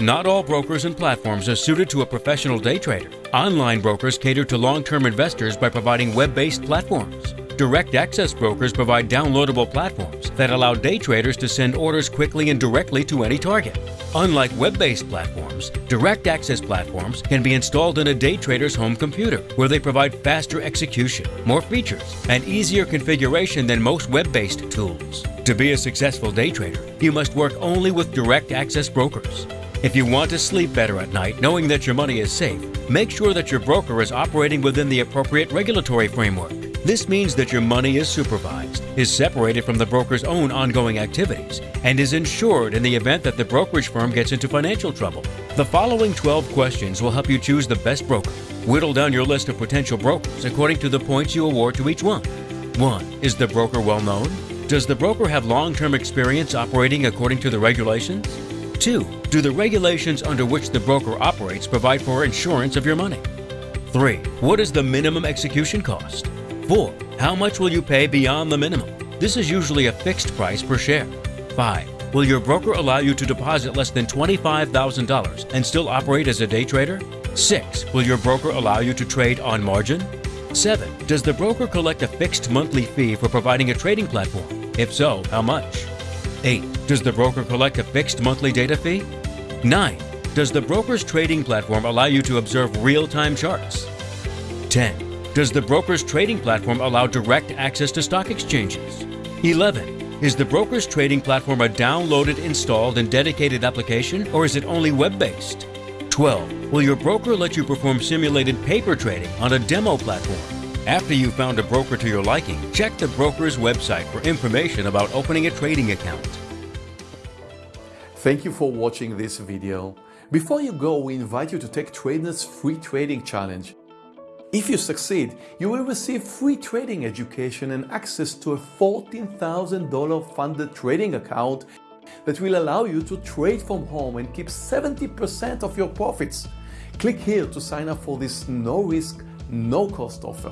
Not all brokers and platforms are suited to a professional day trader. Online brokers cater to long-term investors by providing web-based platforms. Direct access brokers provide downloadable platforms that allow day traders to send orders quickly and directly to any target. Unlike web-based platforms, direct access platforms can be installed in a day trader's home computer, where they provide faster execution, more features, and easier configuration than most web-based tools. To be a successful day trader, you must work only with direct access brokers. If you want to sleep better at night knowing that your money is safe, make sure that your broker is operating within the appropriate regulatory framework. This means that your money is supervised, is separated from the broker's own ongoing activities, and is insured in the event that the brokerage firm gets into financial trouble. The following 12 questions will help you choose the best broker. Whittle down your list of potential brokers according to the points you award to each one. 1. Is the broker well known? Does the broker have long-term experience operating according to the regulations? 2. Do the regulations under which the broker operates provide for insurance of your money? 3. What is the minimum execution cost? 4. How much will you pay beyond the minimum? This is usually a fixed price per share. 5. Will your broker allow you to deposit less than $25,000 and still operate as a day trader? 6. Will your broker allow you to trade on margin? 7. Does the broker collect a fixed monthly fee for providing a trading platform? If so, how much? 8. Does the broker collect a fixed monthly data fee? 9. Does the broker's trading platform allow you to observe real-time charts? 10. Does the broker's trading platform allow direct access to stock exchanges? 11. Is the broker's trading platform a downloaded, installed, and dedicated application, or is it only web-based? 12. Will your broker let you perform simulated paper trading on a demo platform? After you've found a broker to your liking, check the broker's website for information about opening a trading account. Thank you for watching this video. Before you go, we invite you to take TradeNet's free trading challenge. If you succeed, you will receive free trading education and access to a $14,000 funded trading account that will allow you to trade from home and keep 70% of your profits. Click here to sign up for this no-risk, no-cost offer.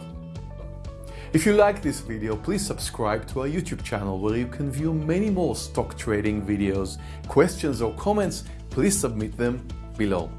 If you like this video, please subscribe to our YouTube channel where you can view many more stock trading videos. Questions or comments, please submit them below.